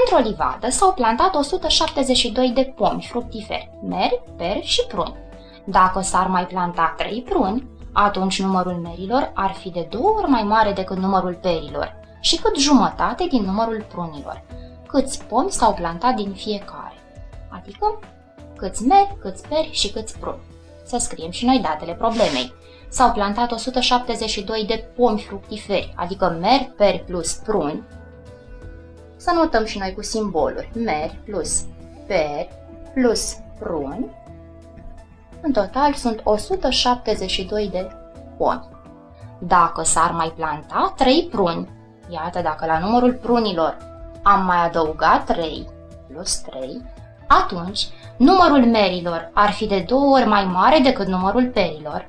Într-o livadă s-au plantat 172 de pomi fructiferi, meri, peri și pruni. Dacă s-ar mai planta 3 pruni, atunci numărul merilor ar fi de două ori mai mare decât numărul perilor și cât jumătate din numărul prunilor. Câți pomi s-au plantat din fiecare, adică câți meri, câți peri și câți pruni. Să scriem și noi datele problemei. S-au plantat 172 de pomi fructiferi, adică meri, peri plus pruni. Să notăm și noi cu simboluri. Meri plus peri plus pruni. În total sunt 172 de pomi. Dacă s-ar mai planta 3 pruni, iată dacă la numărul prunilor am mai adăugat 3 plus 3, atunci numărul merilor ar fi de două ori mai mare decât numărul perilor.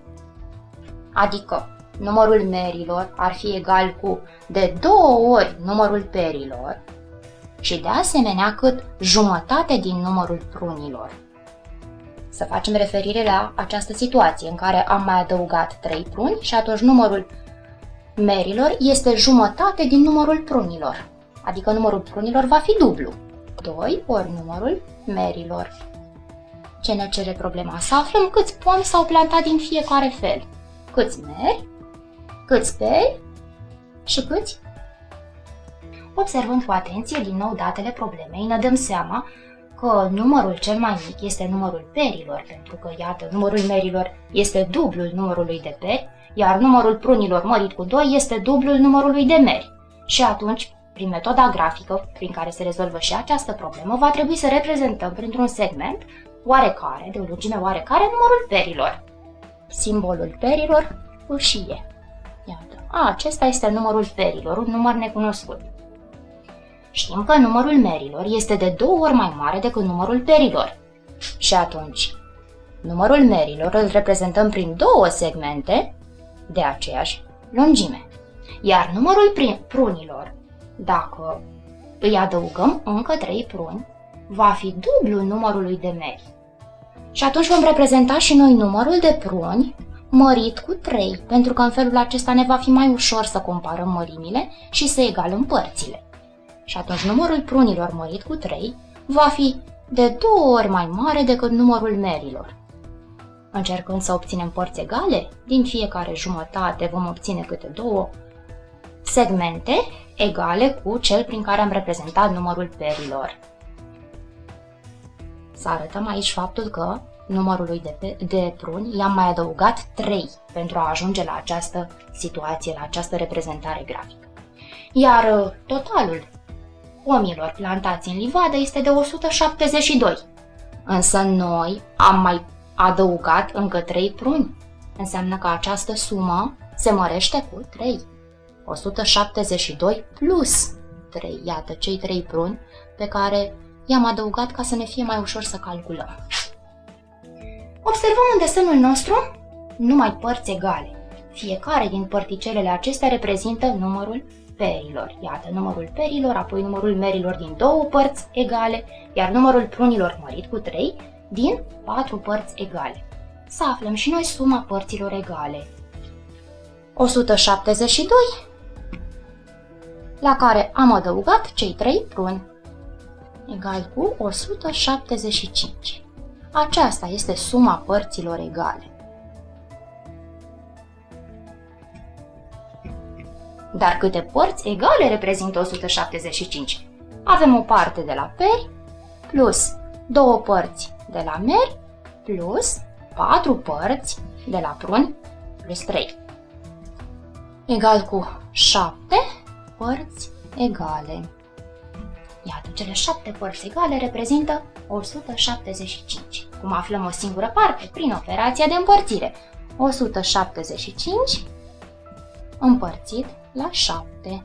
Adică numărul merilor ar fi egal cu de două ori numărul perilor și de asemenea cât jumătate din numărul prunilor. Să facem referire la această situație în care am mai adăugat 3 pruni și atunci numărul merilor este jumătate din numărul prunilor, adică numărul prunilor va fi dublu. 2 ori numărul merilor. Ce ne cere problema? Să aflăm câți pomi s-au plantat din fiecare fel. Câți meri, câți peri și câți Observând cu atenție din nou datele problemei, ne dăm seama că numărul cel mai mic este numărul perilor, pentru că, iată, numărul merilor este dublul numărului de peri, iar numărul prunilor mărit cu 2 este dublul numărului de meri. Și atunci, prin metoda grafică prin care se rezolvă și această problemă, va trebui să reprezentăm printr-un segment oarecare, de o lungime oarecare, numărul perilor. Simbolul perilor, fâșie. Iată, a, acesta este numărul perilor, un număr necunoscut. Știm că numărul merilor este de două ori mai mare decât numărul perilor. Și atunci, numărul merilor îl reprezentăm prin două segmente de aceeași lungime. Iar numărul prunilor, dacă îi adăugăm încă trei pruni, va fi dublu numărului de meri. Și atunci vom reprezenta și noi numărul de pruni mărit cu 3, pentru că în felul acesta ne va fi mai ușor să comparăm mărimile și să egalăm părțile și atunci numărul prunilor mărit cu 3 va fi de două ori mai mare decât numărul merilor. Încercând să obținem părți egale, din fiecare jumătate vom obține câte două segmente egale cu cel prin care am reprezentat numărul perilor. Să arătăm aici faptul că numărului de, de pruni i-am mai adăugat 3 pentru a ajunge la această situație, la această reprezentare grafică. Iar uh, totalul pomilor plantați în livadă este de 172. Însă noi am mai adăugat încă 3 pruni. Înseamnă că această sumă se mărește cu 3. 172 plus 3. Iată cei 3 pruni pe care i-am adăugat ca să ne fie mai ușor să calculăm. Observăm în desenul nostru numai părți egale. Fiecare din părticelele acestea reprezintă numărul perilor. Iată numărul perilor, apoi numărul merilor din două părți egale, iar numărul prunilor mărit cu 3 din patru părți egale. Să aflăm și noi suma părților egale. 172, la care am adăugat cei 3 pruni, egal cu 175. Aceasta este suma părților egale. Dar câte părți egale reprezintă 175? Avem o parte de la peri plus două părți de la meri plus patru părți de la pruni plus 3. Egal cu 7 părți egale. Iată, cele 7 părți egale reprezintă 175. Cum aflăm o singură parte? Prin operația de împărțire. 175 împărțit la 7.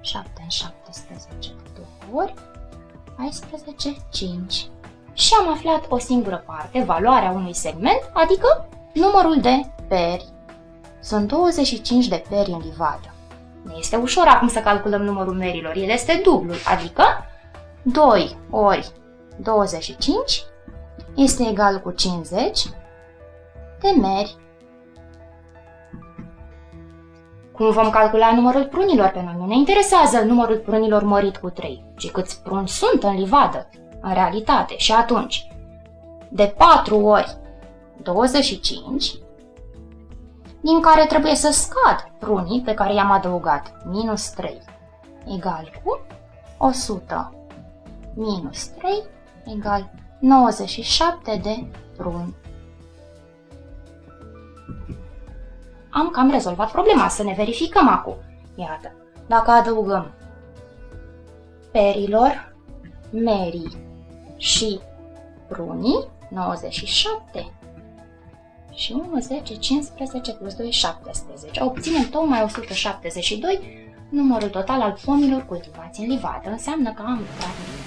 7 în 17 de 2 ori, 14, 5. Și am aflat o singură parte, valoarea unui segment, adică numărul de peri. Sunt 25 de peri în livadă. Ne este ușor acum să calculăm numărul merilor. El este dublu, adică 2 ori 25 este egal cu 50 de meri Cum vom calcula numărul prunilor? Pe noi nu ne interesează numărul prunilor mărit cu 3, ci câți pruni sunt în livadă, în realitate. Și atunci, de 4 ori 25, din care trebuie să scad prunii pe care i-am adăugat, minus 3, egal cu 100 minus 3 egal 97 de pruni. Am cam rezolvat problema, să ne verificăm acum. Iată, dacă adăugăm perilor, merii și prunii, 97 și 1, 10, 15 plus 2, 17. Obținem tocmai 172, numărul total al pomilor cultivați în livadă. Înseamnă că am dat